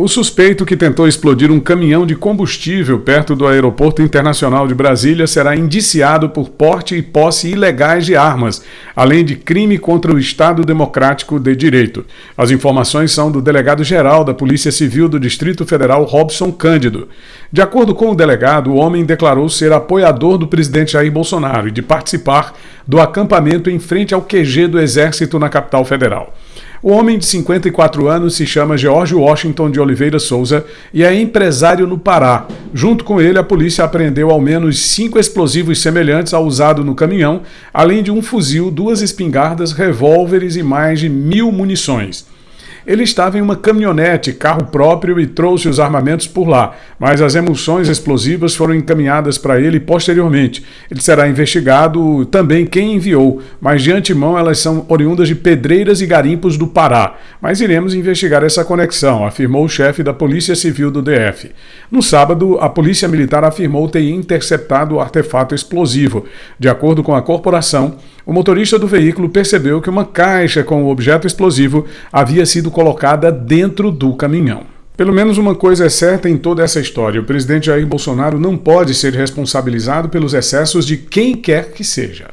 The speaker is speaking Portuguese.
O suspeito que tentou explodir um caminhão de combustível perto do Aeroporto Internacional de Brasília será indiciado por porte e posse ilegais de armas, além de crime contra o Estado Democrático de Direito. As informações são do delegado-geral da Polícia Civil do Distrito Federal, Robson Cândido. De acordo com o delegado, o homem declarou ser apoiador do presidente Jair Bolsonaro e de participar do acampamento em frente ao QG do Exército na capital federal. O homem de 54 anos se chama George Washington de Oliveira Souza e é empresário no Pará. Junto com ele, a polícia apreendeu ao menos cinco explosivos semelhantes ao usado no caminhão, além de um fuzil, duas espingardas, revólveres e mais de mil munições. Ele estava em uma caminhonete, carro próprio, e trouxe os armamentos por lá, mas as emulsões explosivas foram encaminhadas para ele posteriormente. Ele será investigado também quem enviou, mas de antemão elas são oriundas de pedreiras e garimpos do Pará. Mas iremos investigar essa conexão, afirmou o chefe da Polícia Civil do DF. No sábado, a Polícia Militar afirmou ter interceptado o artefato explosivo. De acordo com a corporação, o motorista do veículo percebeu que uma caixa com o objeto explosivo havia sido colocada dentro do caminhão. Pelo menos uma coisa é certa em toda essa história: o presidente Jair Bolsonaro não pode ser responsabilizado pelos excessos de quem quer que seja.